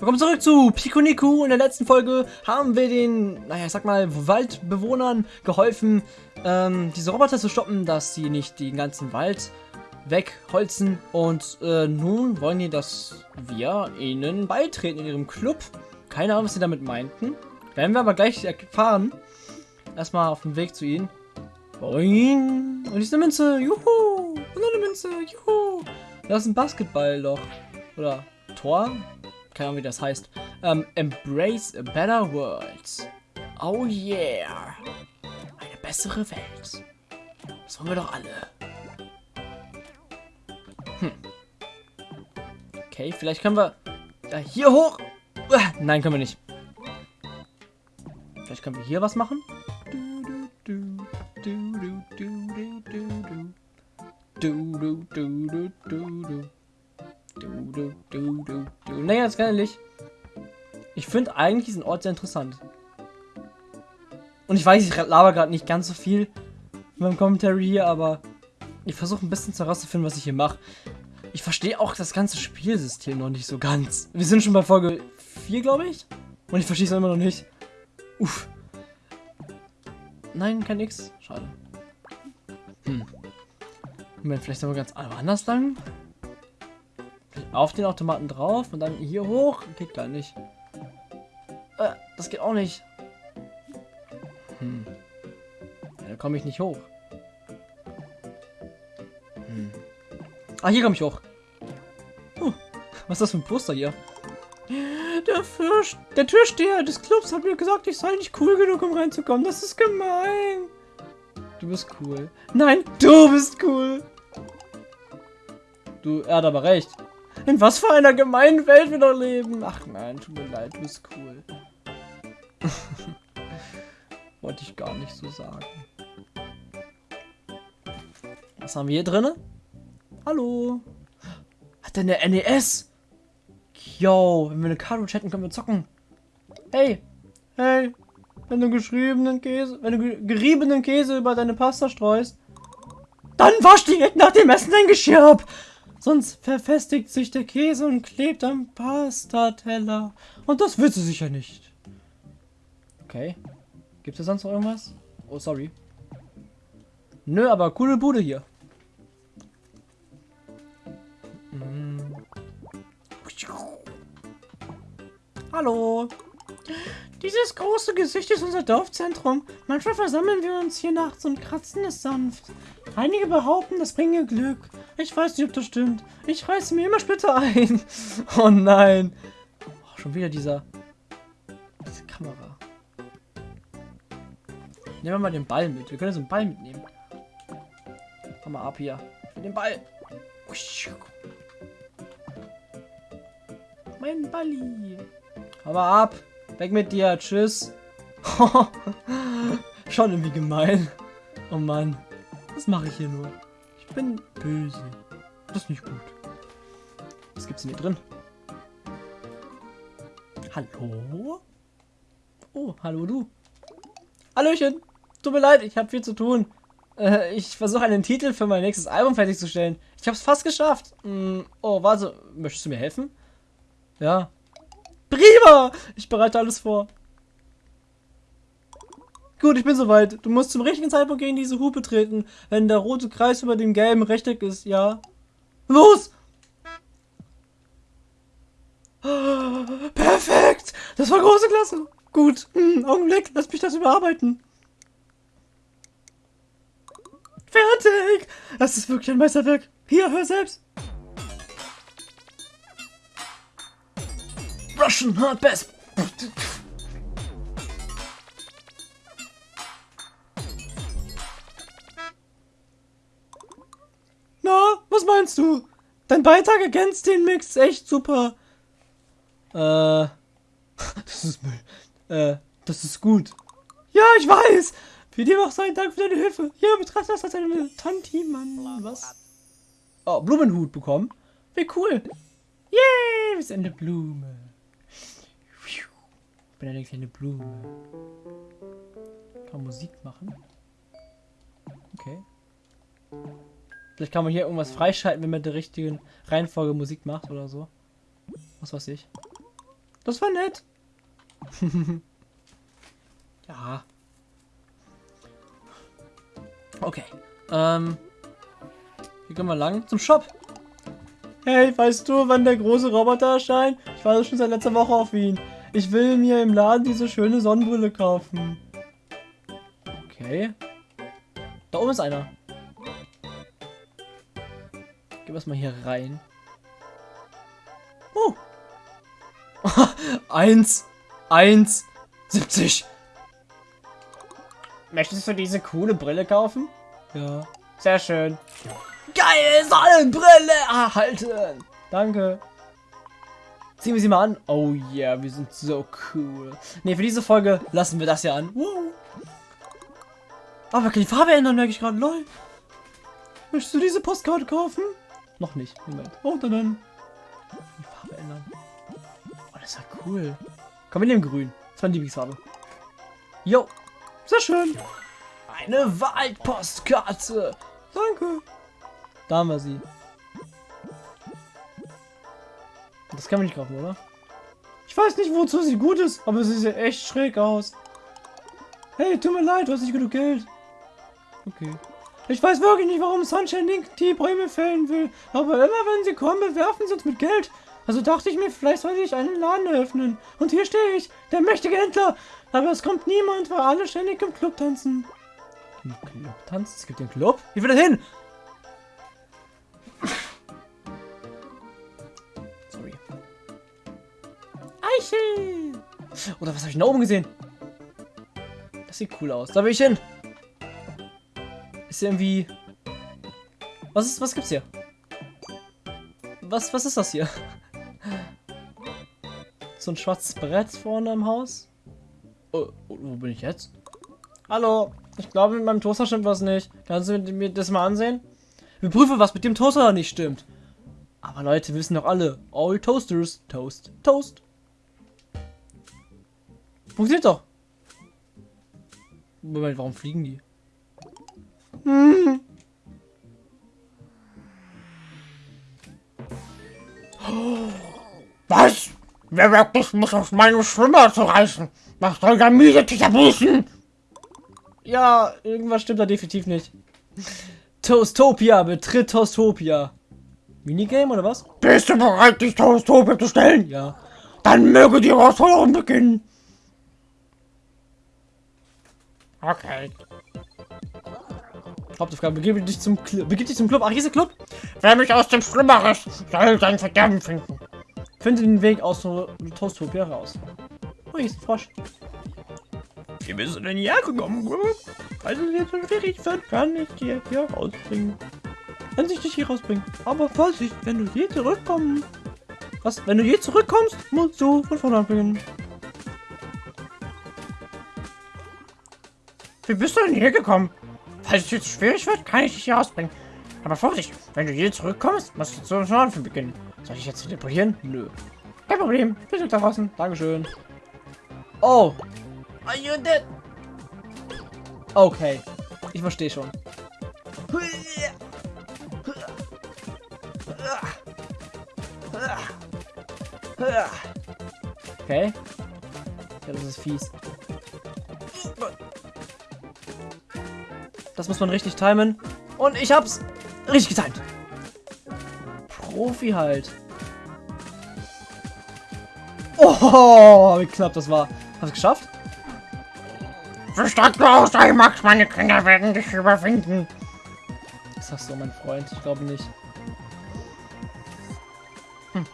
Willkommen zurück zu Pikuniku. In der letzten Folge haben wir den, naja, ich sag mal, Waldbewohnern geholfen, ähm, diese Roboter zu stoppen, dass sie nicht den ganzen Wald wegholzen. Und äh, nun wollen die, dass wir ihnen beitreten in ihrem Club. Keine Ahnung, was sie damit meinten. Werden wir aber gleich erfahren. Erstmal auf dem Weg zu ihnen. Boing. Und ist eine Münze. Juhu. Und eine Münze. Juhu. Das ist ein Basketball-Loch. Oder Tor keine Ahnung, wie das heißt. Ähm, Embrace a better world. Oh yeah. Eine bessere Welt. Das wollen wir doch alle. Hm. Okay, vielleicht können wir da hier hoch. Ah, nein, können wir nicht. Vielleicht können wir hier was machen. Du, du, du. Naja, ganz ehrlich. Ich finde eigentlich diesen Ort sehr interessant. Und ich weiß, ich laber gerade nicht ganz so viel in meinem Commentary hier, aber ich versuche ein bisschen herauszufinden, was ich hier mache. Ich verstehe auch das ganze Spielsystem noch nicht so ganz. Wir sind schon bei Folge 4, glaube ich. Und ich verstehe es immer noch nicht. Uff. Nein, kein X. Schade. Hm. Moment, vielleicht wir ganz anders lang. Auf den Automaten drauf und dann hier hoch. Geht gar nicht. Äh, das geht auch nicht. Hm. Ja, da komme ich nicht hoch. Hm. Ah, hier komme ich hoch. Huh. Was ist das für ein Poster hier? Der, Fürst, der Türsteher des Clubs hat mir gesagt, ich sei nicht cool genug, um reinzukommen. Das ist gemein. Du bist cool. Nein, du bist cool. Du, er hat aber recht. In was für einer gemeinen Welt wir noch leben. Ach nein, tut mir leid, du bist cool. Wollte ich gar nicht so sagen. Was haben wir hier drin? Hallo. Hat der eine NES? Yo, wenn wir eine Karte chatten, können wir zocken. Hey, hey, wenn du geschriebenen Käse, wenn du geriebenen Käse über deine Pasta streust, dann wasch direkt nach dem Essen dein Geschirr ab. Sonst verfestigt sich der Käse und klebt am Pastateller. Und das willst du sicher nicht. Okay. Gibt es sonst noch irgendwas? Oh, sorry. Nö, aber coole Bude hier. Mm. Hallo. Dieses große Gesicht ist unser Dorfzentrum. Manchmal versammeln wir uns hier nachts und kratzen es sanft. Einige behaupten, das bringe Glück. Ich weiß nicht, ob das stimmt. Ich reiße mir immer Splitter ein. Oh nein. Oh, schon wieder dieser... Diese Kamera. Nehmen wir mal den Ball mit. Wir können so einen Ball mitnehmen. Komm mal ab hier. Mit dem Ball. Mein Balli. Komm mal ab. Weg mit dir. Tschüss. Schon irgendwie gemein. Oh Mann. Was mache ich hier nur? Bin böse. Das ist nicht gut. Was gibt's denn hier drin? Hallo? Oh, hallo du. Hallöchen. Tut mir leid, ich habe viel zu tun. Äh, ich versuche einen Titel für mein nächstes Album fertigzustellen. Ich habe es fast geschafft. Hm, oh, warte. Möchtest du mir helfen? Ja. Prima! Ich bereite alles vor. Gut, ich bin soweit. Du musst zum richtigen Zeitpunkt gegen diese Hupe treten, wenn der rote Kreis über dem gelben Rechteck ist, ja? Los! Perfekt! Das war große Klasse. Gut. Hm, Augenblick, lass mich das überarbeiten. Fertig! Das ist wirklich ein Meisterwerk. Hier, hör selbst. Russian Hard Bass. Du? Dein Beitrag ergänzt den Mix echt super. Äh, das ist Müll. Äh, das ist gut. Ja, ich weiß. Für dir auch sein Dank für deine Hilfe. Ja, betrachte das als eine Tanti, Mann. Was? Oh, Blumenhut bekommen. Wie cool. Yay, wir sind eine Blume. Ich bin eine kleine Blume. Kann Musik machen? Okay. Vielleicht kann man hier irgendwas freischalten, wenn man der richtigen Reihenfolge Musik macht oder so. Was weiß ich. Das war nett. ja. Okay. Ähm. Hier gehen wir lang. Zum Shop. Hey, weißt du, wann der große Roboter erscheint? Ich war schon seit letzter Woche auf ihn. Ich will mir im Laden diese schöne Sonnenbrille kaufen. Okay. Da oben ist einer. Gehen wir mal hier rein. Oh. eins. Eins. 70. Möchtest du diese coole Brille kaufen? Ja. Sehr schön. Geil, Sonnenbrille erhalten. Danke. Ziehen wir sie mal an. Oh yeah, wir sind so cool. Ne, für diese Folge lassen wir das ja an. Wow. Aber wir können die Farbe ändern, merke ich gerade. Lol. Möchtest du diese Postkarte kaufen? Noch nicht. Moment. Oh, dann, dann. Die Farbe ändern. Oh, das ist ja cool. Komm, wir nehmen grün. Das ist meine Lieblingsfarbe. Jo. Sehr schön. Eine Waldpostkarte. Danke. Da haben wir sie. Das kann man nicht kaufen, oder? Ich weiß nicht, wozu sie gut ist, aber sie sieht echt schräg aus. Hey, tut mir leid, du hast nicht genug Geld. Okay. Ich weiß wirklich nicht, warum Sunshine Link die Bäume fällen will, aber immer wenn sie kommen, bewerfen sie uns mit Geld. Also dachte ich mir, vielleicht sollte ich einen Laden eröffnen. Und hier stehe ich, der mächtige Händler. Aber es kommt niemand, weil alle ständig im Club tanzen. Im Club tanzen? Es gibt den Club? Wie will das hin? Sorry. Eichel! Oder was habe ich da oben gesehen? Das sieht cool aus. Da will ich hin. Ist irgendwie... Was ist, was gibt's hier? Was, was ist das hier? So ein schwarzes Brett vorne am Haus? Oh, wo bin ich jetzt? Hallo, ich glaube mit meinem Toaster stimmt was nicht. Kannst du mir das mal ansehen? Wir prüfen, was mit dem Toaster nicht stimmt. Aber Leute, wissen doch alle, all Toasters, Toast, Toast. Funktioniert doch. Moment, warum fliegen die? Hm. Was? Wer wirklich muss auf meine Schwimmer zu reißen? Was soll der miese Tischabüßen? Ja, irgendwas stimmt da definitiv nicht. Toastopia, betritt Toastopia. Minigame oder was? Bist du bereit, dich Toastopia zu stellen? Ja. Dann möge die Herausforderung beginnen. Okay. Hauptaufgabe, begib dich zum Club. Begib dich zum Club. Ach, hier ist der Club. Wer mich aus dem Schlimmer riss, soll sein Verderben finden. Finde den Weg aus Toastopia raus. Oh, hier ist ein Frosch. Wie bist du denn hierher gekommen? Also jetzt so schwierig wird, kann ich dir hier rausbringen. Kann sich dich hier rausbringen. Aber Vorsicht, wenn du je zurückkommst. Was? Wenn du je zurückkommst, musst du von vorne anfangen. Wie bist du denn hier gekommen? Falls es jetzt schwierig wird, kann ich dich hier rausbringen. Aber Vorsicht, wenn du hier zurückkommst, musst du zu von Anfang beginnen. Soll ich jetzt teleportieren? Nö. Kein Problem. Bis da draußen. Dankeschön. Oh. Are you dead? Okay. Ich verstehe schon. Okay. Ja, das ist fies. Das muss man richtig timen. Und ich hab's richtig getimt. Profi halt. Oh, wie knapp das war. Hast du geschafft? Verstand du aus, ey Max, meine Kinder werden dich überwinden. Das sagst du, mein Freund. Ich glaube nicht. Hm.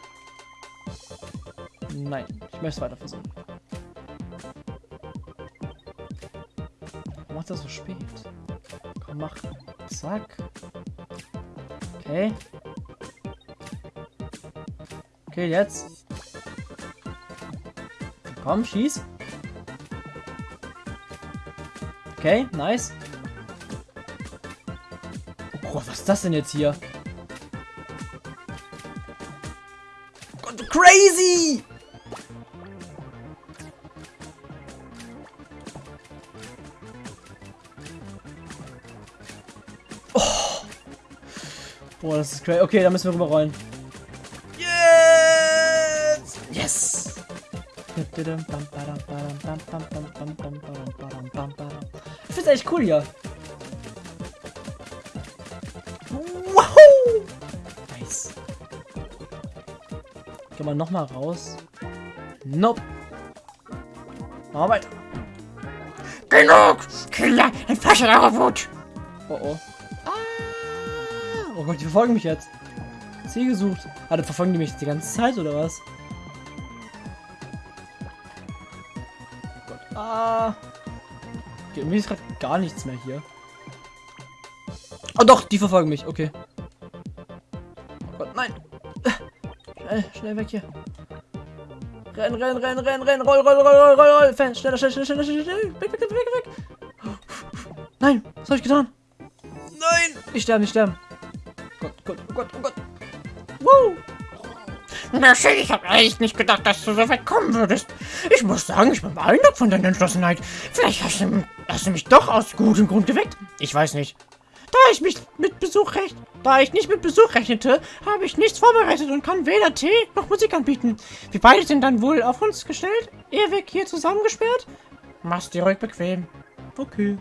Nein, ich möchte es weiter versuchen. Warum macht das so spät? Komm, mach. Zack. Okay. Okay, jetzt. Komm, schieß. Okay, nice. Oh, was ist das denn jetzt hier? Crazy! Boah, das ist crazy. Okay, da müssen wir rüberrollen. Yes! Yes! Ich find's echt cool hier. Wow! Nice. Gehen wir nochmal raus. Nope. Machen wir weiter. Genug! Kinder, entfasst eure Wut! Oh oh. Oh Gott, die verfolgen mich jetzt. Ziel gesucht. Ah, dann verfolgen die mich die ganze Zeit oder was? Oh Gott. Ah. Okay, irgendwie ist gerade gar nichts mehr hier. Oh doch, die verfolgen mich. Okay. Oh Gott, nein. Schnell, schnell weg hier. Renn, renn, renn, renn, renn, roll, roll, roll, roll, roll, roll. Fan, schneller, schneller, schneller, schneller, schneller, weg, weg, weg, weg, weg. Nein, was habe ich getan? Nein, ich sterbe, nicht sterben. Mercy, ich habe echt nicht gedacht, dass du so weit kommen würdest. Ich muss sagen, ich bin beeindruckt von deiner Entschlossenheit. Vielleicht hast du, hast du mich doch aus gutem Grund geweckt. Ich weiß nicht. Da ich mich mit Besuch recht, da ich nicht mit Besuch rechnete, habe ich nichts vorbereitet und kann weder Tee noch Musik anbieten. Wir beide sind dann wohl auf uns gestellt, ewig hier zusammengesperrt. Mach's dir ruhig bequem. Okay.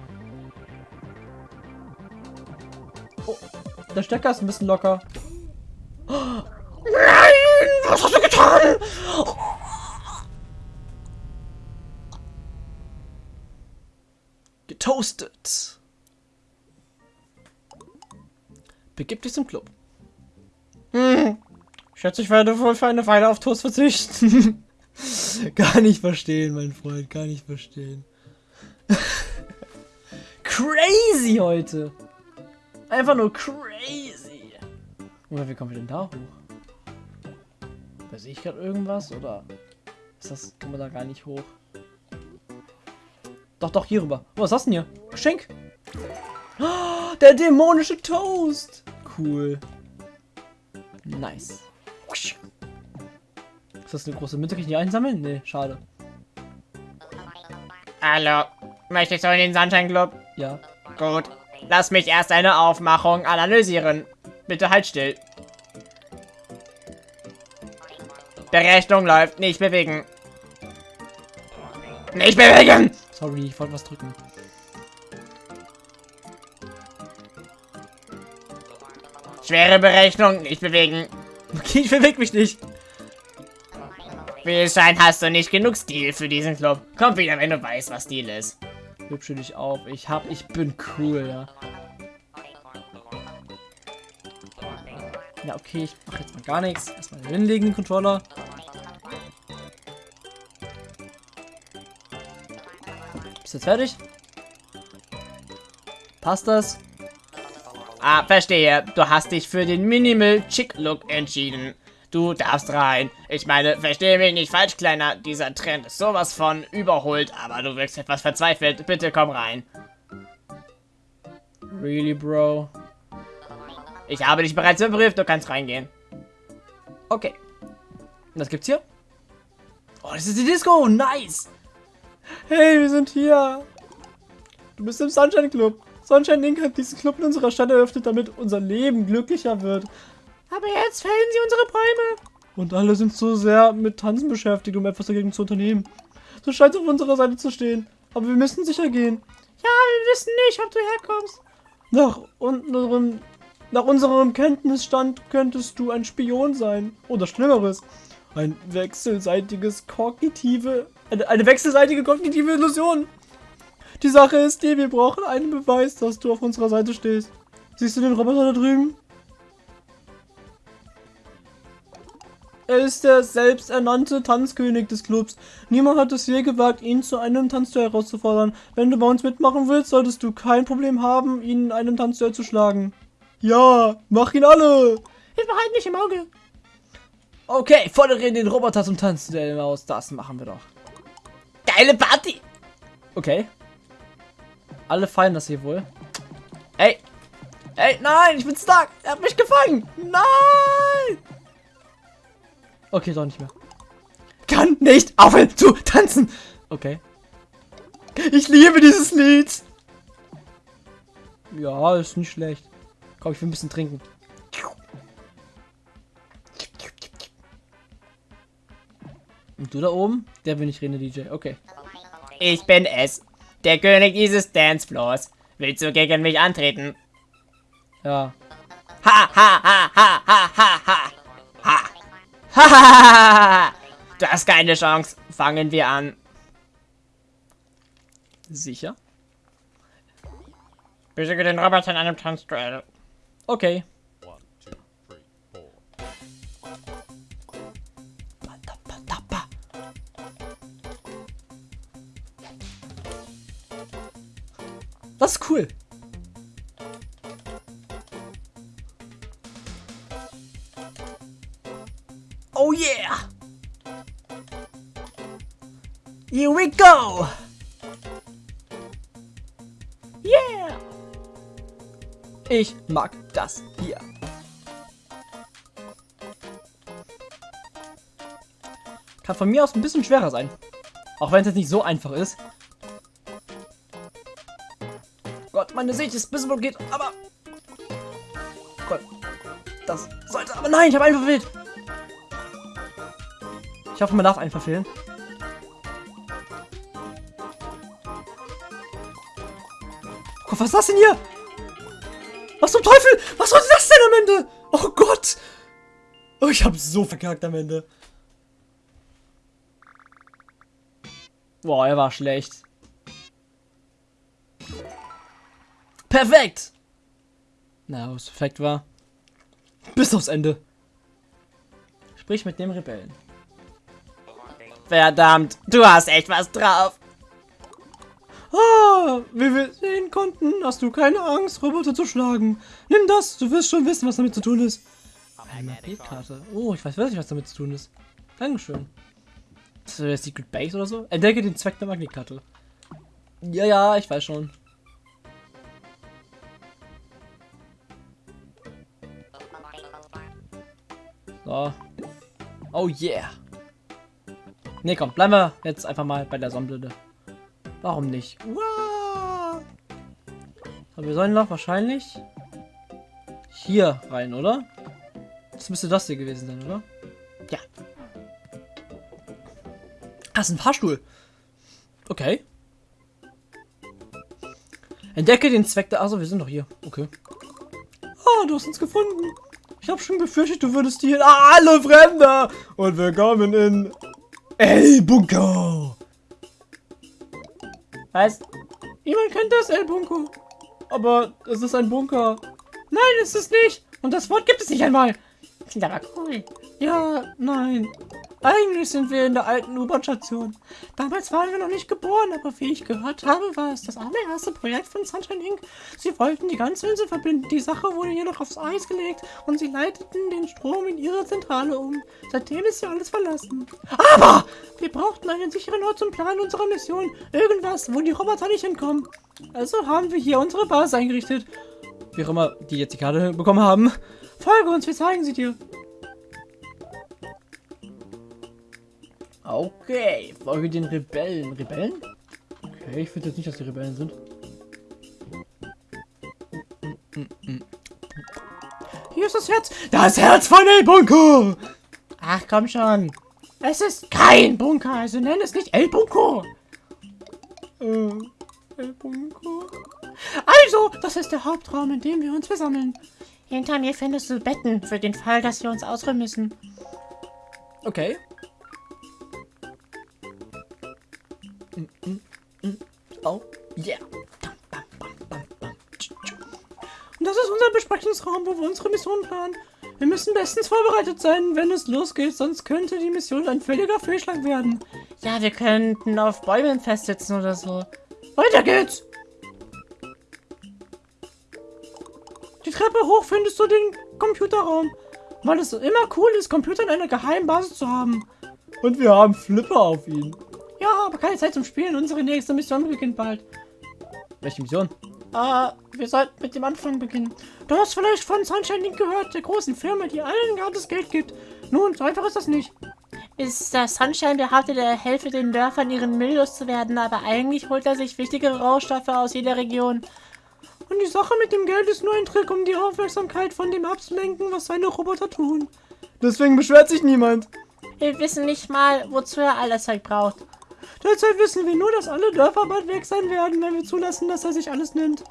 Oh, der Stecker ist ein bisschen locker. Nein! Was hast du getan? Getoastet. Begib dich zum Club. Hm. Schätze, ich werde wohl für eine Weile auf Toast verzichten. gar nicht verstehen, mein Freund, gar nicht verstehen. crazy heute. Einfach nur crazy. Oder wie kommen wir denn da hoch? Da sehe ich gerade irgendwas oder ist das kann man da gar nicht hoch? Doch, doch, hier rüber. Oh, was hast du denn hier? Geschenk. Oh, der dämonische Toast. Cool. Nice. Ist das eine große Münze? Kann ich die einsammeln? Nee, schade. Hallo. Möchtest du in den Sunshine Club? Ja. Gut. Lass mich erst eine Aufmachung analysieren. Bitte halt still. Berechnung läuft. Nicht bewegen. Nicht bewegen! Sorry, ich wollte was drücken. Schwere Berechnung. Nicht bewegen. Okay, ich bewege mich nicht. Wie es scheint, hast du nicht genug Stil für diesen Club. Komm wieder, wenn du weißt, was Stil ist. Hübsche dich auf. Ich hab, ich bin cool, ja. Ja, okay, ich mache jetzt mal gar nichts. Erstmal hinlegen, den Controller. Jetzt fertig? Passt das? Ah, verstehe. Du hast dich für den Minimal Chick Look entschieden. Du darfst rein. Ich meine, verstehe mich nicht falsch, Kleiner. Dieser Trend ist sowas von überholt, aber du wirkst etwas verzweifelt. Bitte komm rein. Really, Bro? Ich habe dich bereits überprüft, du kannst reingehen. Okay. Was gibt's hier? Oh, das ist die Disco. Nice. Hey, wir sind hier. Du bist im Sunshine Club. Sunshine Inc. hat diesen Club in unserer Stadt eröffnet, damit unser Leben glücklicher wird. Aber jetzt fällen sie unsere Bäume. Und alle sind so sehr mit Tanzen beschäftigt, um etwas dagegen zu unternehmen. Du scheinst auf unserer Seite zu stehen. Aber wir müssen sicher gehen. Ja, wir wissen nicht, ob du herkommst. Nach unserem, nach unserem Kenntnisstand könntest du ein Spion sein. Oder Schlimmeres. Ein wechselseitiges kognitive, eine, eine wechselseitige kognitive Illusion. Die Sache ist die, wir brauchen einen Beweis, dass du auf unserer Seite stehst. Siehst du den Roboter da drüben? Er ist der selbsternannte Tanzkönig des Clubs. Niemand hat es je gewagt, ihn zu einem Tanzduell herauszufordern. Wenn du bei uns mitmachen willst, solltest du kein Problem haben, ihn in einem Tanzduell zu schlagen. Ja, mach ihn alle! Wir behalten dich im Auge. Okay, fordere den Roboter zum Tanzduell aus. Das machen wir doch. Geile Party. Okay. Alle feiern das hier wohl. Ey! Ey, nein, ich bin stuck! Er hat mich gefangen! Nein! Okay, doch nicht mehr. Kann nicht aufhören zu tanzen! Okay. Ich liebe dieses Lied! Ja, ist nicht schlecht. Komm, ich will ein bisschen trinken. Und du da oben? Der bin ich Rene DJ. Okay. Ich bin es. Der König dieses Dancefloors. Willst du gegen mich antreten? Ja. Ha, ha, ha, ha, ha, ha, ha. Ha. Ha, ha, ha. Du hast keine Chance. Fangen wir an. Sicher? Besiege den Roboter in einem Tanzduell. Okay. Das ist cool. Oh yeah! Here we go! Yeah! Ich mag das hier. Kann von mir aus ein bisschen schwerer sein. Auch wenn es jetzt nicht so einfach ist. Meine Sicht ist ein bisschen blockiert, aber... Gott, das sollte... Aber nein, ich habe einen verfehlt. Ich hoffe, man darf einen verfehlen. Gott, was ist das denn hier? Was zum Teufel? Was sollte das denn am Ende? Oh Gott. Oh, ich habe so verkackt am Ende. Boah, er war schlecht. Perfekt! Na, was perfekt war. Bis aufs Ende. Sprich mit dem Rebellen. Verdammt, du hast echt was drauf. Ah, wie wir sehen konnten, hast du keine Angst, Roboter zu schlagen. Nimm das, du wirst schon wissen, was damit zu tun ist. Eine Magnetkarte. Oh, ich weiß wirklich, was damit zu tun ist. Dankeschön. Das ist der Secret Base oder so? Entdecke den Zweck der Magnetkarte. Ja, ja, ich weiß schon. So. Oh yeah. Ne, komm, bleiben wir jetzt einfach mal bei der Sonnenblende. Warum nicht? Wow. Aber wir sollen noch wahrscheinlich hier rein, oder? Das müsste das hier gewesen sein, oder? Ja. Das ist ein Fahrstuhl. Okay. Entdecke den Zweck der... Achso, wir sind doch hier. Okay. Ah, du hast uns gefunden. Ich habe schon befürchtet, du würdest hier... Alle Fremde! Und willkommen in... El Bunker! Was? Niemand kennt das El Bunker. Aber es ist ein Bunker. Nein, es ist nicht. Und das Wort gibt es nicht einmal. Klingt aber cool. Ja, nein. Eigentlich sind wir in der alten U-Bahn-Station. Damals waren wir noch nicht geboren, aber wie ich gehört habe, war es das allererste Projekt von Sunshine Inc. Sie wollten die ganze Insel verbinden. Die Sache wurde jedoch aufs Eis gelegt und sie leiteten den Strom in ihre Zentrale um. Seitdem ist sie alles verlassen. Aber wir brauchten einen sicheren Ort zum Plan unserer Mission. Irgendwas, wo die Roboter nicht hinkommen. Also haben wir hier unsere Basis eingerichtet. Wie auch immer die jetzt die Karte bekommen haben. Folge uns, wir zeigen sie dir. Okay, folge den Rebellen. Rebellen? Okay, ich finde jetzt nicht, dass die Rebellen sind. Hier ist das Herz. Das Herz von El Bunker! Ach, komm schon. Es ist kein Bunker, also nenn es nicht El Bunker. Äh, El Bunker. Also, das ist der Hauptraum, in dem wir uns versammeln. Hinter mir findest du Betten für den Fall, dass wir uns ausruhen müssen. Okay. Mm, mm, mm. Oh, yeah. Und das ist unser Besprechungsraum, wo wir unsere Mission planen. Wir müssen bestens vorbereitet sein, wenn es losgeht, sonst könnte die Mission ein völliger Fehlschlag werden. Ja, wir könnten auf Bäumen festsitzen oder so. Weiter geht's! Die Treppe hoch findest du den Computerraum, weil es immer cool ist, Computer in einer geheimen Basis zu haben. Und wir haben Flipper auf ihn. Ja, aber keine Zeit zum Spielen. Unsere nächste Mission beginnt bald. Welche Mission? Äh, wir sollten mit dem Anfang beginnen. Du hast vielleicht von Sunshine Link gehört, der großen Firma, die allen gratis Geld gibt. Nun, so einfach ist das nicht. Ist der Sunshine behauptet, er helfe den Dörfern ihren Müll loszuwerden, aber eigentlich holt er sich wichtige Rohstoffe aus jeder Region. Und die Sache mit dem Geld ist nur ein Trick, um die Aufmerksamkeit von dem abzulenken, was seine Roboter tun. Deswegen beschwert sich niemand. Wir wissen nicht mal, wozu er all das Zeug braucht. Derzeit wissen wir nur, dass alle Dörfer bald weg sein werden, wenn wir zulassen, dass er sich alles nimmt.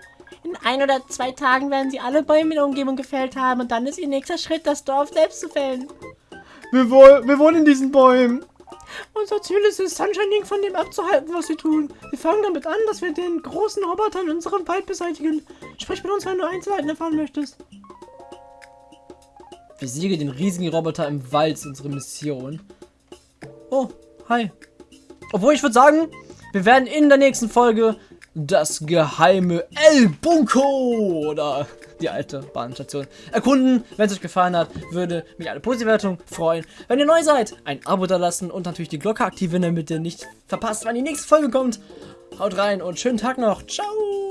In ein oder zwei Tagen werden sie alle Bäume in der Umgebung gefällt haben und dann ist ihr nächster Schritt, das Dorf selbst zu fällen. Wir, wohl, wir wohnen in diesen Bäumen. Unser Ziel ist es, Sunshining von dem abzuhalten, was sie tun. Wir fangen damit an, dass wir den großen Roboter in unserem Wald beseitigen. Sprich mit uns, wenn du Einzelheiten erfahren möchtest. Besiege den riesigen Roboter im Wald, ist unsere Mission. Oh, hi. Obwohl, ich würde sagen, wir werden in der nächsten Folge das geheime El Bunko oder die alte Bahnstation erkunden. Wenn es euch gefallen hat, würde mich eine positive Wertung freuen. Wenn ihr neu seid, ein Abo da lassen und natürlich die Glocke aktivieren, damit ihr nicht verpasst, wann die nächste Folge kommt. Haut rein und schönen Tag noch. Ciao.